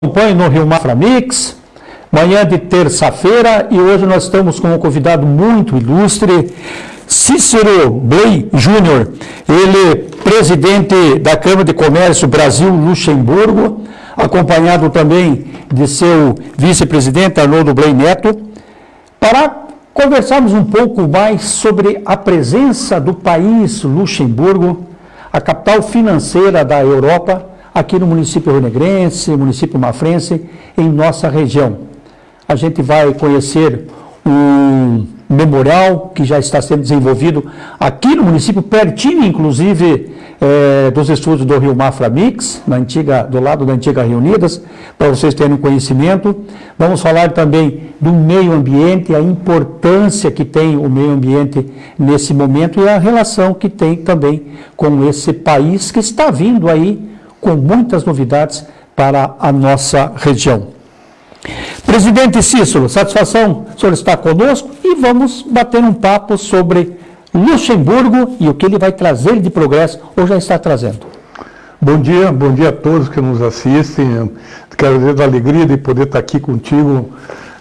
acompanhe no Rio Mafra Mix, manhã de terça-feira, e hoje nós estamos com um convidado muito ilustre, Cícero Bley Júnior, ele presidente da Câmara de Comércio Brasil-Luxemburgo, acompanhado também de seu vice-presidente Arnoldo Bley Neto, para conversarmos um pouco mais sobre a presença do país Luxemburgo, a capital financeira da Europa, aqui no município Renegrense, município Mafrense, em nossa região. A gente vai conhecer um memorial que já está sendo desenvolvido aqui no município, pertinho, inclusive, é, dos estudos do Rio Mafra Mix, na antiga, do lado da antiga Reunidas, para vocês terem conhecimento. Vamos falar também do meio ambiente, a importância que tem o meio ambiente nesse momento e a relação que tem também com esse país que está vindo aí com muitas novidades para a nossa região. Presidente Cícero, satisfação o senhor estar conosco e vamos bater um papo sobre Luxemburgo e o que ele vai trazer de progresso ou já está trazendo. Bom dia, bom dia a todos que nos assistem. Quero dizer da alegria de poder estar aqui contigo,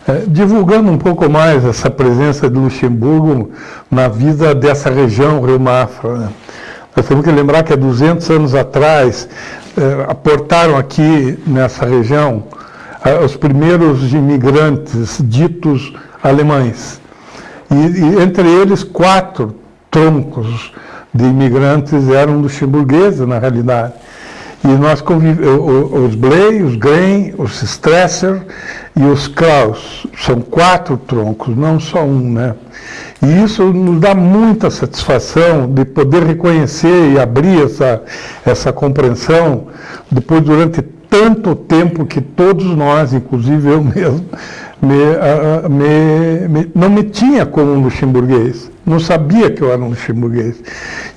eh, divulgando um pouco mais essa presença de Luxemburgo na vida dessa região Rio Mafra. Né? Nós temos que lembrar que há 200 anos atrás, aportaram aqui nessa região eh, os primeiros imigrantes ditos alemães. E, e, entre eles, quatro troncos de imigrantes eram luxemburgueses, na realidade. E nós convivemos, os Bley, os Grain, os Stresser e os Kraus. São quatro troncos, não só um, né? E isso nos dá muita satisfação de poder reconhecer e abrir essa, essa compreensão, depois durante tanto tempo que todos nós, inclusive eu mesmo, me, me, me, não me tinha como luxemburguês, não sabia que eu era um luxemburguês.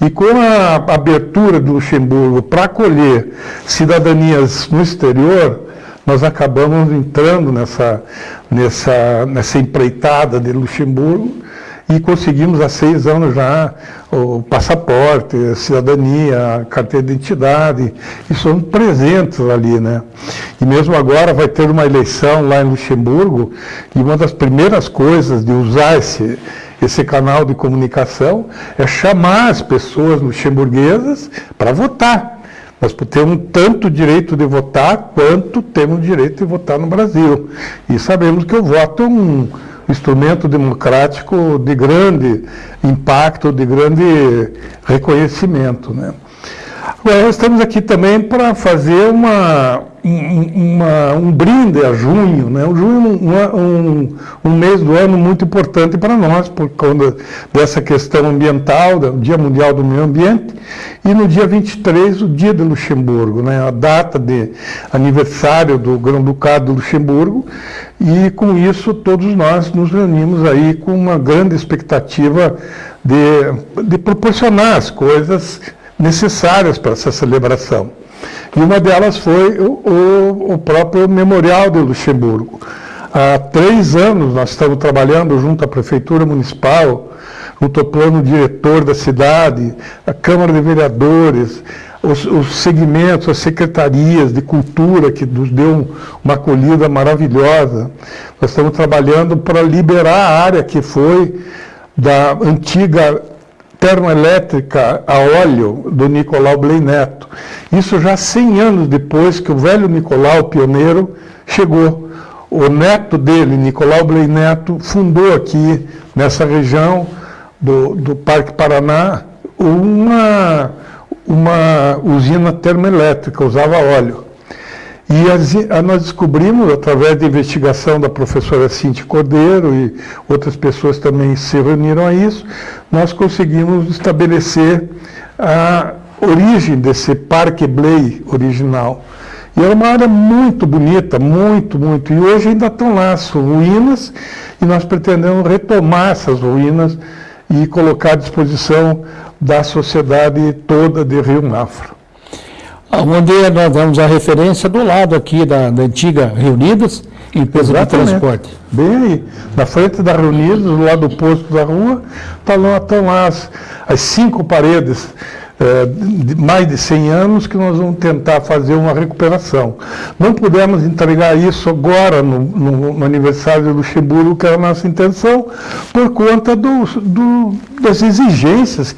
E com a abertura do Luxemburgo para acolher cidadanias no exterior, nós acabamos entrando nessa, nessa, nessa empreitada de Luxemburgo, e conseguimos há seis anos já o passaporte, a cidadania, a carteira de identidade, e somos presentes ali, né? E mesmo agora vai ter uma eleição lá em Luxemburgo, e uma das primeiras coisas de usar esse, esse canal de comunicação é chamar as pessoas luxemburguesas para votar. Nós temos tanto direito de votar quanto temos direito de votar no Brasil. E sabemos que o voto é um instrumento democrático de grande impacto, de grande reconhecimento. Né? Agora, nós estamos aqui também para fazer uma, uma, um brinde a junho, né? O junho é um, um, um, mês do ano muito importante para nós, por conta dessa questão ambiental, do Dia Mundial do Meio Ambiente, e no dia 23, o Dia de Luxemburgo, né? a data de aniversário do Grão-Ducado de Luxemburgo, e com isso todos nós nos reunimos aí com uma grande expectativa de, de proporcionar as coisas necessárias para essa celebração. E uma delas foi o, o, o próprio Memorial de Luxemburgo. Há três anos nós estamos trabalhando junto à Prefeitura Municipal, junto ao plano diretor da cidade, a Câmara de Vereadores, os, os, segmentos, as secretarias de cultura, que nos deu uma acolhida maravilhosa. Nós estamos trabalhando para liberar a área que foi da antiga termoelétrica a óleo do Nicolau Bley Neto. Isso já 100 anos depois que o velho Nicolau, pioneiro, chegou. O neto dele, Nicolau Bley Neto, fundou aqui, nessa região do, do Parque Paraná, uma, uma usina termoelétrica, usava óleo. E as, nós descobrimos, através da investigação da professora Cinti Cordeiro e outras pessoas também se reuniram a isso, nós conseguimos estabelecer a origem desse Parque Blay original. E era uma área muito bonita, muito, muito. E hoje ainda estão lá as ruínas, e nós pretendemos retomar essas ruínas e colocar à disposição da sociedade toda de Rio Mafra onde nós damos a referência do lado aqui da, da antiga Reunidas, empresa Exatamente. de transporte. Bem aí, na frente da Reunidas, do lado oposto da rua, tá lá, estão lá as, as cinco paredes é, de mais de 100 anos que nós vamos tentar fazer uma recuperação. Não pudemos entregar isso agora, no, no, no aniversário de Luxemburgo, que era a nossa intenção, por conta do, do, das exigências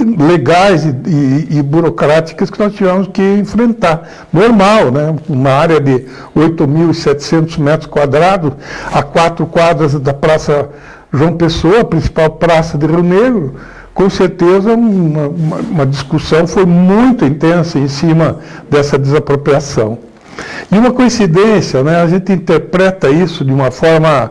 legais e, e, e, burocráticas que nós tivemos que enfrentar. Normal, né? uma área de 8.700 metros quadrados, a quatro quadras da Praça João Pessoa, a principal praça de Rio Negro, com certeza uma, uma, uma discussão foi muito intensa em cima dessa desapropriação. E uma coincidência, né, a gente interpreta isso de uma forma,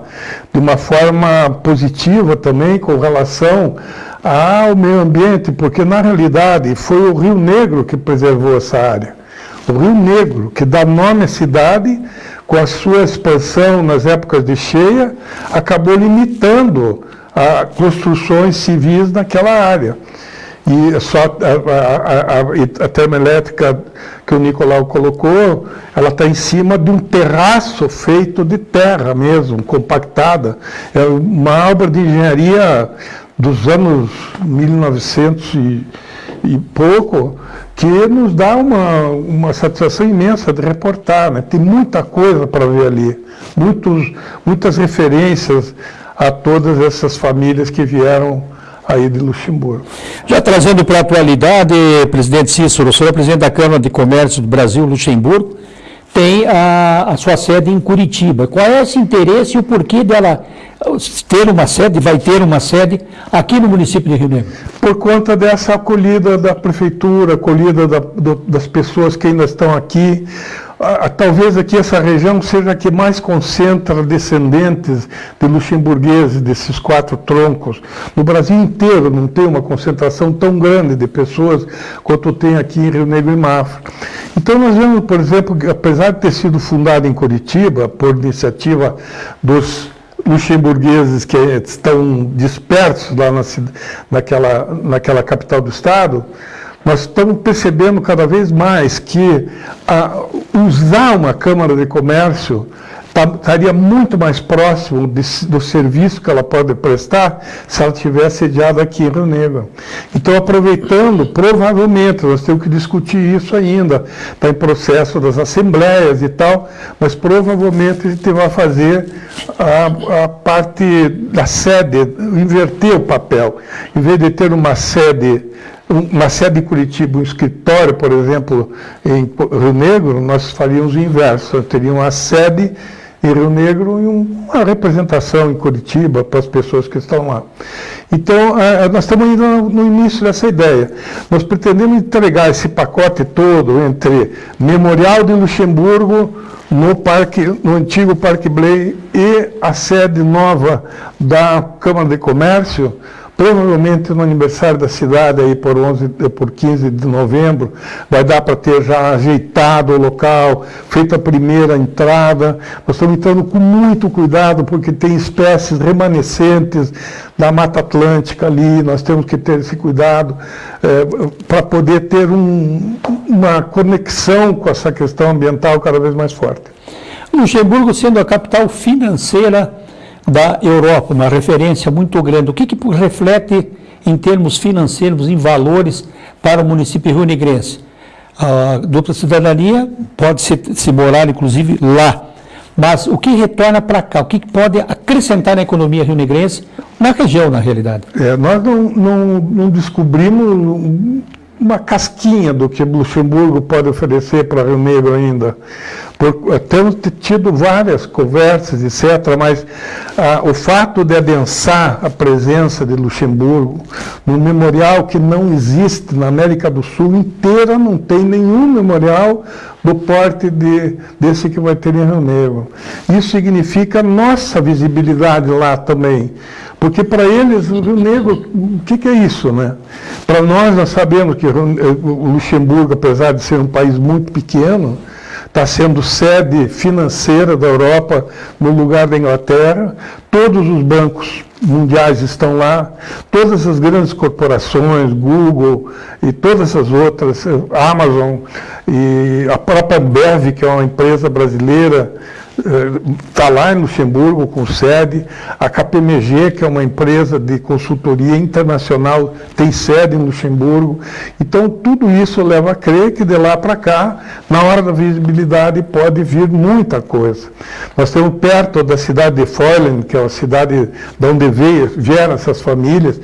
de uma forma positiva também com relação ao meio ambiente, porque na realidade foi o Rio Negro que preservou essa área. O Rio Negro, que dá nome à cidade, com a sua expansão nas épocas de cheia, acabou limitando a construções civis naquela área. E só a, a, a, termoelétrica que o Nicolau colocou, ela está em cima de um terraço feito de terra mesmo, compactada. É uma obra de engenharia dos anos 1900 e, e pouco, que nos dá uma, uma satisfação imensa de reportar. Né? Tem muita coisa para ver ali, muitos, muitas referências a todas essas famílias que vieram aí de Luxemburgo. Já trazendo para a atualidade, presidente Cícero, o senhor é presidente da Câmara de Comércio do Brasil, Luxemburgo, tem a, a, sua sede em Curitiba. Qual é esse interesse e o porquê dela ter uma sede, vai ter uma sede aqui no município de Rio Negro? Por conta dessa acolhida da prefeitura, acolhida da, do, das pessoas que ainda estão aqui, talvez aqui essa região seja a que mais concentra descendentes de luxemburgueses, desses quatro troncos. No Brasil inteiro não tem uma concentração tão grande de pessoas quanto tem aqui em Rio Negro e Mafra. Então nós vemos, por exemplo, que apesar de ter sido fundado em Curitiba, por iniciativa dos luxemburgueses que estão dispersos lá na, naquela, naquela capital do estado, nós estamos percebendo cada vez mais que a, usar uma Câmara de Comércio tá, estaria muito mais próximo de, do serviço que ela pode prestar se ela tivesse sediada aqui em Rio Negro. Então, aproveitando, provavelmente, nós temos que discutir isso ainda, está em processo das assembleias e tal, mas provavelmente a gente vai fazer a, a parte da sede, inverter o papel. Em vez de ter uma sede uma sede em Curitiba, um escritório, por exemplo, em Rio Negro, nós faríamos o inverso. Teríamos uma sede em Rio Negro e uma representação em Curitiba para as pessoas que estão lá. Então, é, nós estamos indo no início dessa ideia. Nós pretendemos entregar esse pacote todo entre Memorial de Luxemburgo, no, parque, no antigo Parque Blay e a sede nova da Câmara de Comércio, provavelmente no aniversário da cidade, aí por, 11, por 15 de novembro, vai dar para ter já ajeitado o local, feito a primeira entrada. Nós estamos entrando com muito cuidado, porque tem espécies remanescentes da Mata Atlântica ali, nós temos que ter esse cuidado é, para poder ter um, uma conexão com essa questão ambiental cada vez mais forte. Luxemburgo sendo a capital financeira da Europa, uma referência muito grande. O que, que reflete em termos financeiros, em valores para o município rio-negrense? A dupla cidadania pode se, se morar, inclusive, lá. Mas o que retorna para cá? O que pode acrescentar na economia rio-negrense, na região, na realidade? É, nós não, não, não descobrimos uma casquinha do que Luxemburgo pode oferecer para Rio Negro ainda. Por, eh, temos tido várias conversas, etc., mas ah, o fato de adensar a presença de Luxemburgo no memorial que não existe na América do Sul inteira, não tem nenhum memorial do porte de, desse que vai ter em Rio Negro. Isso significa nossa visibilidade lá também. Porque para eles, o Rio Negro, o que, que é isso, né? Para nós, nós sabemos que o Luxemburgo, apesar de ser um país muito pequeno, está sendo sede financeira da Europa no lugar da Inglaterra. Todos os bancos mundiais estão lá, todas as grandes corporações, Google e todas as outras, Amazon e a própria Ambev, que é uma empresa brasileira está lá em Luxemburgo com sede, a KPMG, que é uma empresa de consultoria internacional, tem sede em Luxemburgo. Então, tudo isso leva a crer que de lá para cá, na hora da visibilidade, pode vir muita coisa. Nós temos perto da cidade de Feulen, que é a cidade de onde veio, vieram essas famílias,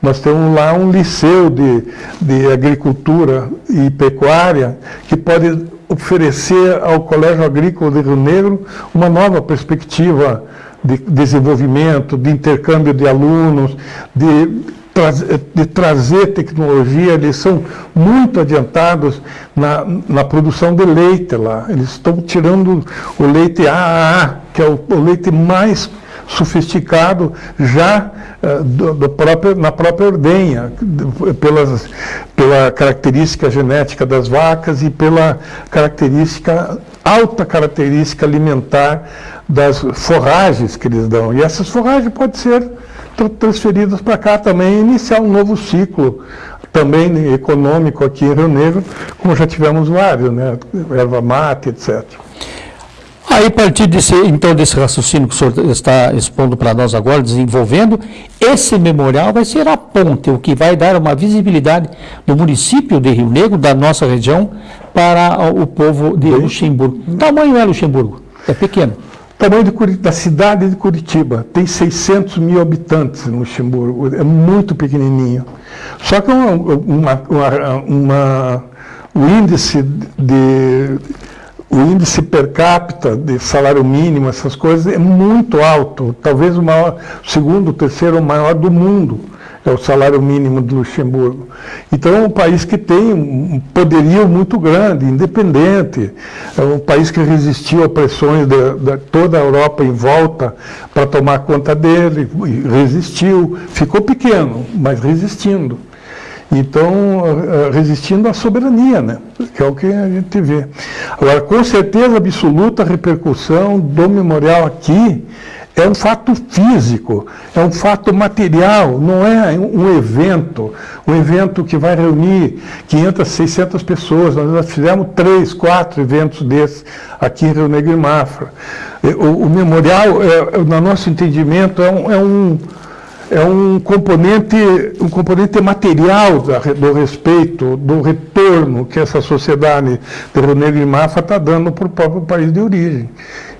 nós temos lá um liceu de, de agricultura e pecuária que pode oferecer ao Colégio Agrícola de Rio Negro uma nova perspectiva de desenvolvimento, de intercâmbio de alunos, de, de trazer tecnologia. Eles são muito adiantados na, na produção de leite lá. Eles estão tirando o leite AAA, que é o, o leite mais sofisticado já uh, do, do próprio, na própria ordenha, pelas, pela característica genética das vacas e pela característica, alta característica alimentar das forragens que eles dão. E essas forragens podem ser transferidas para cá também iniciar um novo ciclo também econômico aqui em Rio Negro, como já tivemos vários, né? erva mate, etc. Aí, a partir desse, então, desse raciocínio que o senhor está expondo para nós agora, desenvolvendo, esse memorial vai ser a ponte, o que vai dar uma visibilidade do município de Rio Negro, da nossa região, para o povo de Luxemburgo. Tamanho é Luxemburgo? É pequeno. Tamanho de, da cidade de Curitiba, tem 600 mil habitantes em Luxemburgo, é muito pequenininho. Só que uma, uma, uma, uma o índice de o índice per capita de salário mínimo, essas coisas, é muito alto, talvez o maior, segundo, terceiro maior do mundo, é o salário mínimo de Luxemburgo. Então é um país que tem um poderio muito grande, independente, é um país que resistiu a pressões de, de toda a Europa em volta para tomar conta dele, resistiu, ficou pequeno, mas resistindo. Então, eh, resistindo à soberania, né? que é o que a gente vê. Agora, com certeza absoluta, a repercussão do memorial aqui é um fato físico, é um fato material, não é um evento, um evento que vai reunir 500, 600 pessoas. Nós fizemos três, quatro eventos desses aqui em Rio Negro e Mafra. O, o memorial, é, no nosso entendimento, é um, é um é um componente, um componente material do respeito, do retorno que essa sociedade de Rio Negro e Mafra está dando para o próprio país de origem.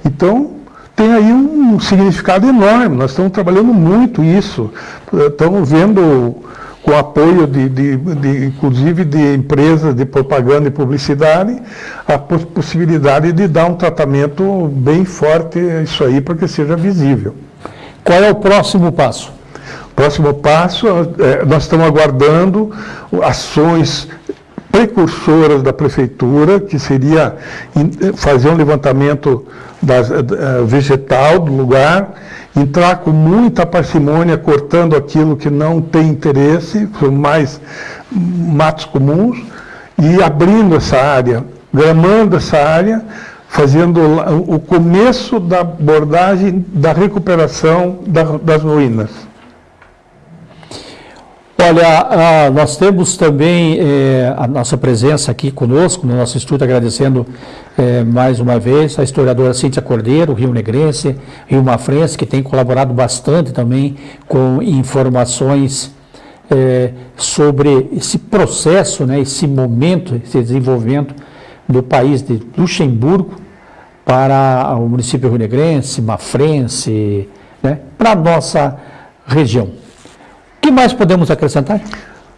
Então, tem aí um significado enorme, nós estamos trabalhando muito isso, estamos vendo com apoio de, de, de, inclusive de empresas de propaganda e publicidade, a possibilidade de dar um tratamento bem forte a isso aí para que seja visível. Qual é o próximo passo? Próximo passo, é, nós estamos aguardando ações precursoras da prefeitura, que seria fazer um levantamento das, uh, vegetal do lugar, entrar com muita parcimônia, cortando aquilo que não tem interesse, são mais matos comuns, e abrindo essa área, gramando essa área, fazendo o começo da abordagem da recuperação das ruínas. Olha, nós temos também é, a nossa presença aqui conosco, no nosso estúdio, agradecendo é, mais uma vez a historiadora Cíntia Cordeiro, Rio Negrense, Rio Mafrense, que tem colaborado bastante também com informações é, sobre esse processo, né, esse momento, esse desenvolvimento do país de Luxemburgo para o município Rio Negrense, Mafrense, né, para a nossa região que mais podemos acrescentar?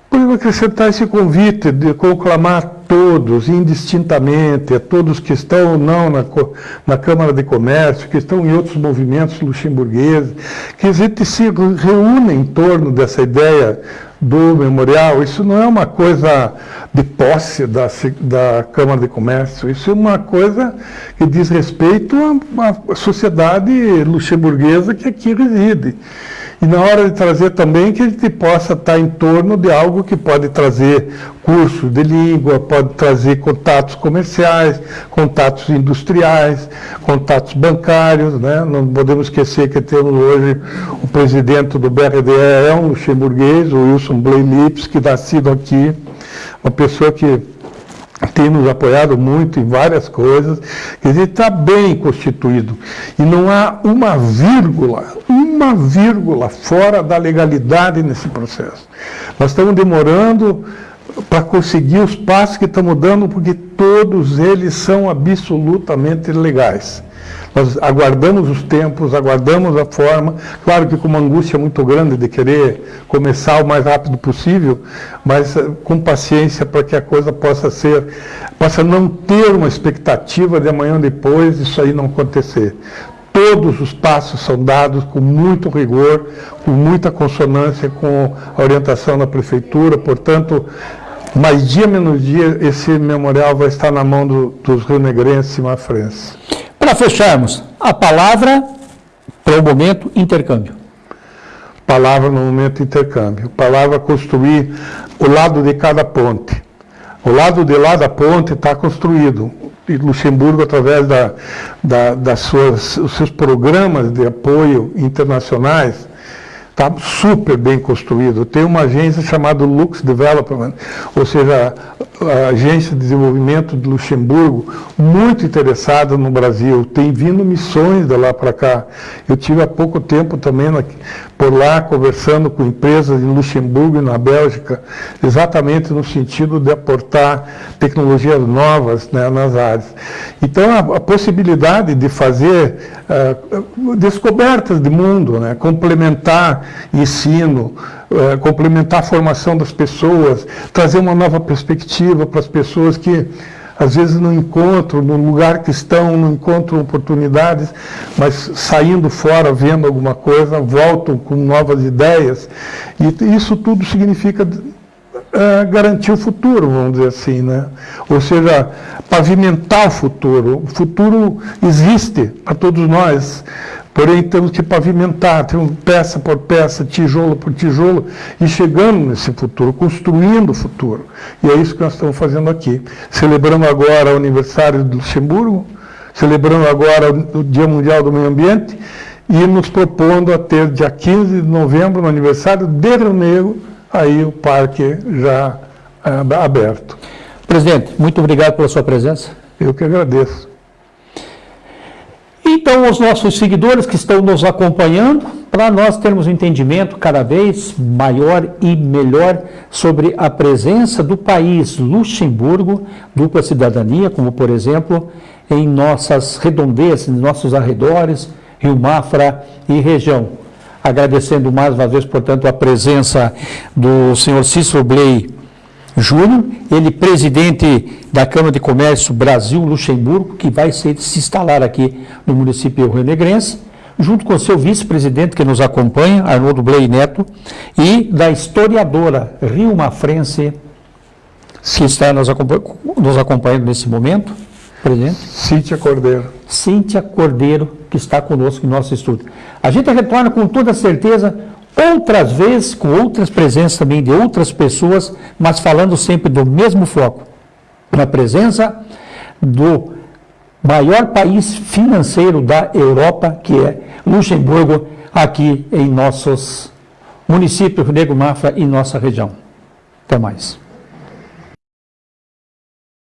Podemos acrescentar esse convite de conclamar todos, indistintamente, a todos que estão não na, na Câmara de Comércio, que estão em outros movimentos luxemburgueses, que a gente se reúna em torno dessa ideia do memorial. Isso não é uma coisa de posse da, da Câmara de Comércio, isso é uma coisa que diz respeito à, à sociedade luxemburguesa que aqui reside. E na hora de trazer também que a gente possa estar em torno de algo que pode trazer cursos de língua, pode trazer contatos comerciais, contatos industriais, contatos bancários. Né? Não podemos esquecer que temos hoje o presidente do BRDE, é um luxemburguês, o Wilson Blay Lips, que nascido aqui, uma pessoa que tem nos apoiado muito em várias coisas, quer dizer, está bem constituído. E não há uma vírgula, uma vírgula fora da legalidade nesse processo. Nós estamos demorando para conseguir os passos que estamos dando, porque todos eles são absolutamente legais. Nós aguardamos os tempos, aguardamos a forma, claro que com uma angústia muito grande de querer começar o mais rápido possível, mas eh, com paciência para que a coisa possa ser, possa não ter uma expectativa de amanhã ou depois isso aí não acontecer. Todos os passos são dados com muito rigor, com muita consonância com a orientação da prefeitura, portanto, mais dia menos dia, esse memorial vai estar na mão do, dos rio-negrenses e mafrenses. Para fecharmos, a palavra para o momento intercâmbio. Palavra no momento intercâmbio. Palavra construir o lado de cada ponte. O lado de lá da ponte está construído. Luxemburgo, através da, da, das suas, os seus programas de apoio internacionais, está super bem construído. Tem uma agência chamada Lux Development, ou seja, a agência de desenvolvimento de Luxemburgo, muito interessada no Brasil. Tem vindo missões de lá para cá. Eu tive há pouco tempo também na, por lá conversando com empresas em Luxemburgo e na Bélgica, exatamente no sentido de aportar tecnologias novas né, nas áreas. Então, a, a possibilidade de fazer uh, descobertas de mundo, né, complementar ensino, é, complementar a formação das pessoas, trazer uma nova perspectiva para as pessoas que às vezes não encontram, no lugar que estão, não encontram oportunidades, mas saindo fora, vendo alguma coisa, voltam com novas ideias. E isso tudo significa é, garantir o futuro, vamos dizer assim, né? Ou seja, pavimentar o futuro. O futuro existe para todos nós. Porém, temos que pavimentar, temos peça por peça, tijolo por tijolo, e chegando nesse futuro, construindo o futuro. E é isso que nós estamos fazendo aqui. Celebrando agora o aniversário do Luxemburgo, celebrando agora o Dia Mundial do Meio Ambiente, e nos propondo a ter dia 15 de novembro, no aniversário de Rio Negro, aí o parque já é, aberto. Presidente, muito obrigado pela sua presença. Eu que agradeço. Então, os nossos seguidores que estão nos acompanhando, para nós termos um entendimento cada vez maior e melhor sobre a presença do país Luxemburgo, dupla cidadania, como por exemplo, em nossas redondezas, em nossos arredores, Rio Mafra e região. Agradecendo mais uma vez, portanto, a presença do senhor Cícero Bley Júnior, ele presidente da Câmara de Comércio Brasil-Luxemburgo, que vai se instalar aqui no município rio-negrense, junto com seu vice-presidente que nos acompanha, Arnoldo Blei Neto, e da historiadora Rio Mafrense, que está nos, nos acompanhando nesse momento, presidente. Cíntia Cordeiro. Cíntia Cordeiro, que está conosco em nosso estúdio. A gente retorna com toda certeza outras vezes com outras presenças também de outras pessoas, mas falando sempre do mesmo foco, na presença do maior país financeiro da Europa, que é Luxemburgo, aqui em nossos municípios, Rio Mafra e nossa região. Até mais.